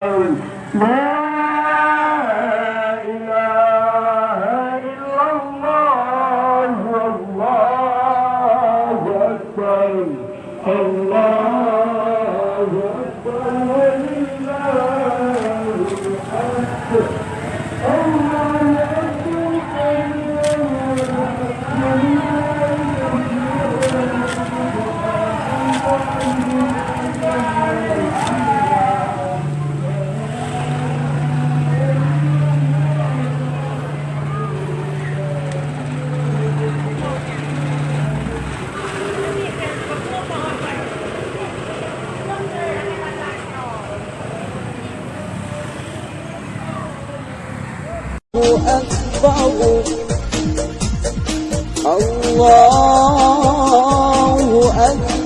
لا إله إلا الله والله أكبر. الله أكبر. ولله الحمد. الله الله أكبر.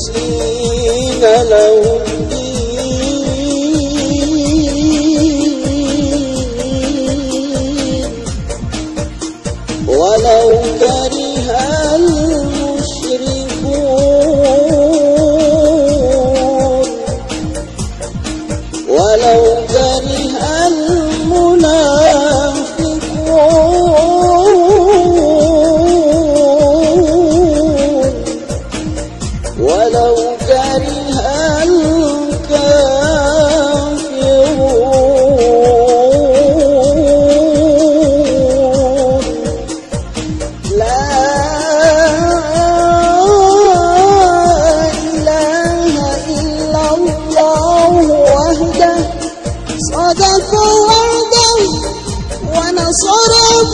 تسليم لهم.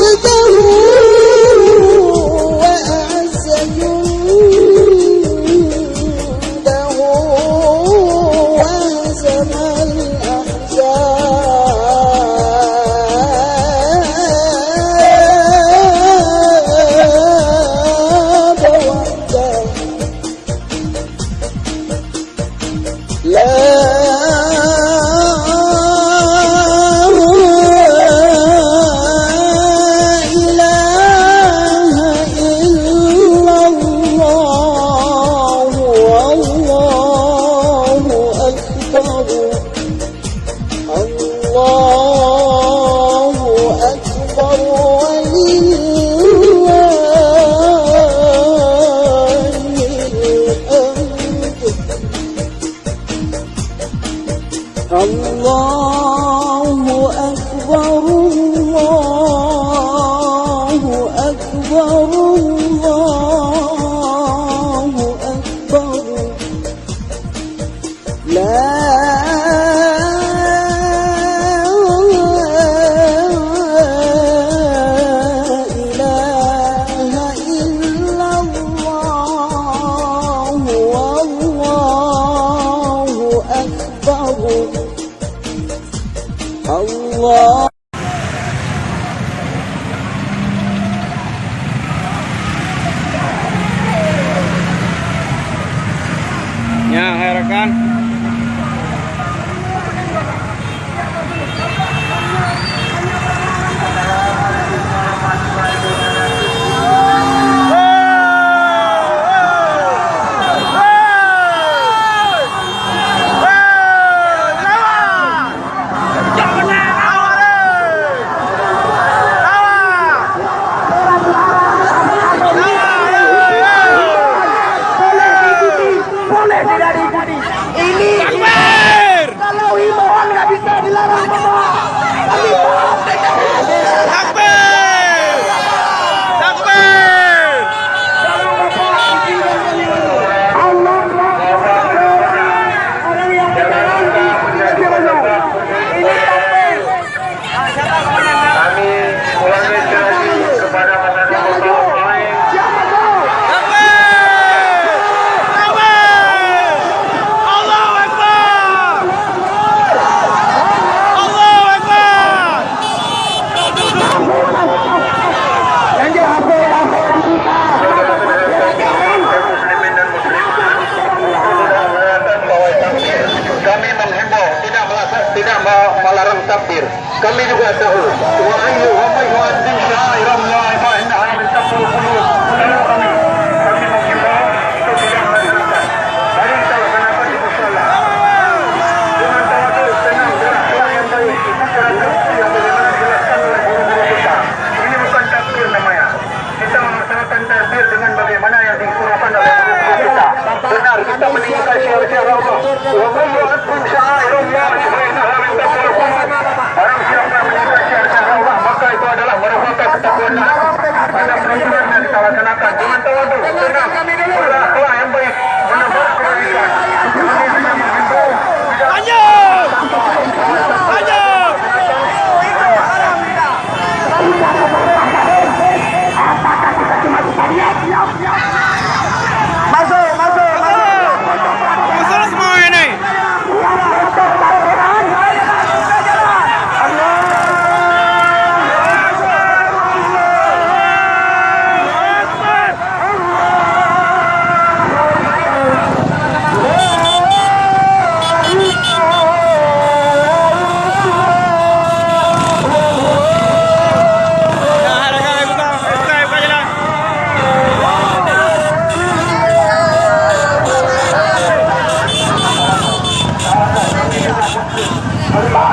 Thank you. Oh rekan-rekan. laksanakan cuma tahu tuh kena bola yang banyak benar-benar kita bisa kita bisa Bye.